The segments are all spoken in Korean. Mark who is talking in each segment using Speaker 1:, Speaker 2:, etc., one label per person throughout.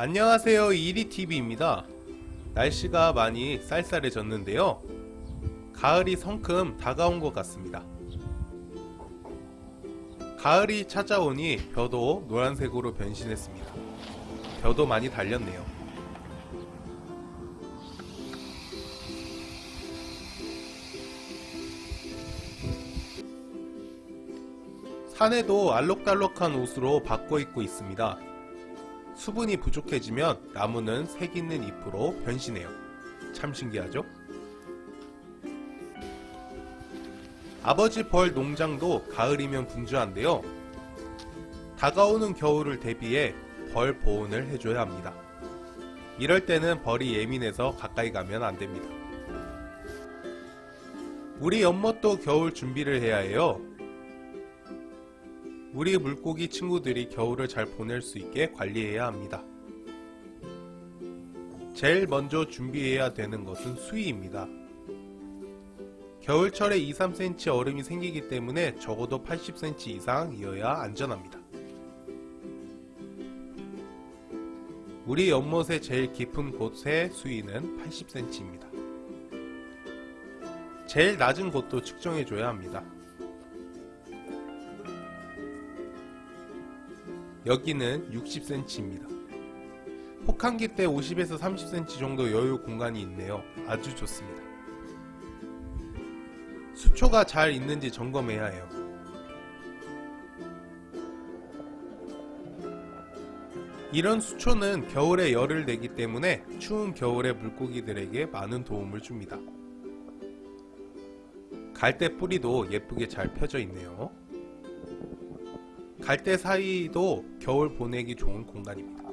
Speaker 1: 안녕하세요 이리TV입니다. 날씨가 많이 쌀쌀해졌는데요. 가을이 성큼 다가온 것 같습니다. 가을이 찾아오니 벼도 노란색으로 변신했습니다. 벼도 많이 달렸네요. 산에도 알록달록한 옷으로 바꿔 입고 있습니다 수분이 부족해지면 나무는 색 있는 잎으로 변신해요. 참 신기하죠? 아버지 벌 농장도 가을이면 분주한데요. 다가오는 겨울을 대비해 벌 보온을 해줘야 합니다. 이럴 때는 벌이 예민해서 가까이 가면 안됩니다. 우리 연못도 겨울 준비를 해야 해요. 우리 물고기 친구들이 겨울을 잘 보낼 수 있게 관리해야 합니다. 제일 먼저 준비해야 되는 것은 수위입니다. 겨울철에 2-3cm 얼음이 생기기 때문에 적어도 80cm 이상이어야 안전합니다. 우리 연못의 제일 깊은 곳의 수위는 80cm입니다. 제일 낮은 곳도 측정해줘야 합니다. 여기는 60cm입니다. 혹한기 때 50에서 30cm 정도 여유 공간이 있네요. 아주 좋습니다. 수초가 잘 있는지 점검해야 해요. 이런 수초는 겨울에 열을 내기 때문에 추운 겨울에 물고기들에게 많은 도움을 줍니다. 갈대 뿌리도 예쁘게 잘 펴져 있네요. 갈대 사이도 겨울 보내기 좋은 공간입니다.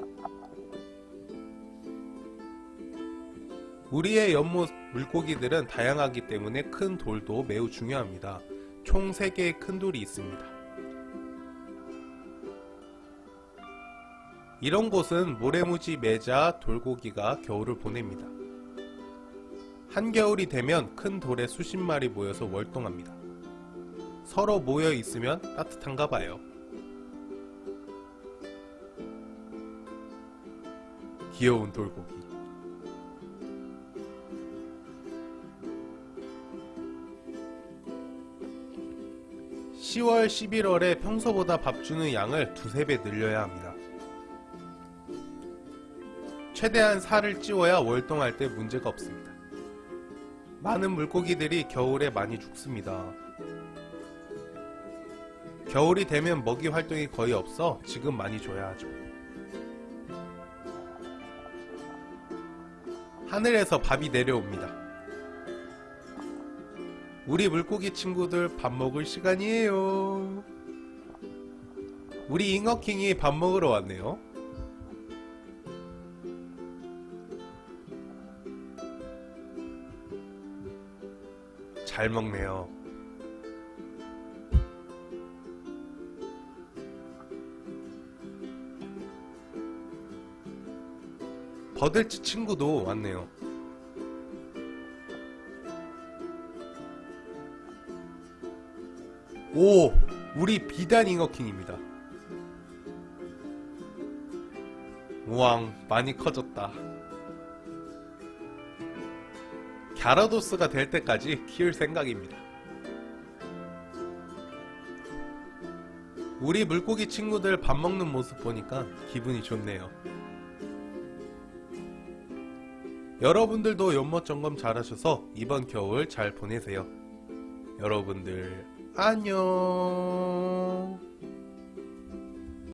Speaker 1: 우리의 연못 물고기들은 다양하기 때문에 큰 돌도 매우 중요합니다. 총 3개의 큰 돌이 있습니다. 이런 곳은 모래무지 매자 돌고기가 겨울을 보냅니다. 한겨울이 되면 큰 돌에 수십 마리 모여서 월동합니다. 서로 모여 있으면 따뜻한가 봐요. 귀여운 돌고기 10월 11월에 평소보다 밥 주는 양을 두세 배 늘려야 합니다. 최대한 살을 찌워야 월동할 때 문제가 없습니다. 많은 물고기들이 겨울에 많이 죽습니다. 겨울이 되면 먹이 활동이 거의 없어 지금 많이 줘야 하죠. 하늘에서 밥이 내려옵니다. 우리 물고기 친구들 밥 먹을 시간이에요. 우리 잉어킹이 밥 먹으러 왔네요. 잘 먹네요. 버들치 친구도 왔네요. 오! 우리 비단 잉어킹입니다. 우왕, 많이 커졌다. 갸라도스가 될 때까지 키울 생각입니다. 우리 물고기 친구들 밥 먹는 모습 보니까 기분이 좋네요. 여러분들도 연못 점검 잘하셔서 이번 겨울 잘 보내세요. 여러분들 안녕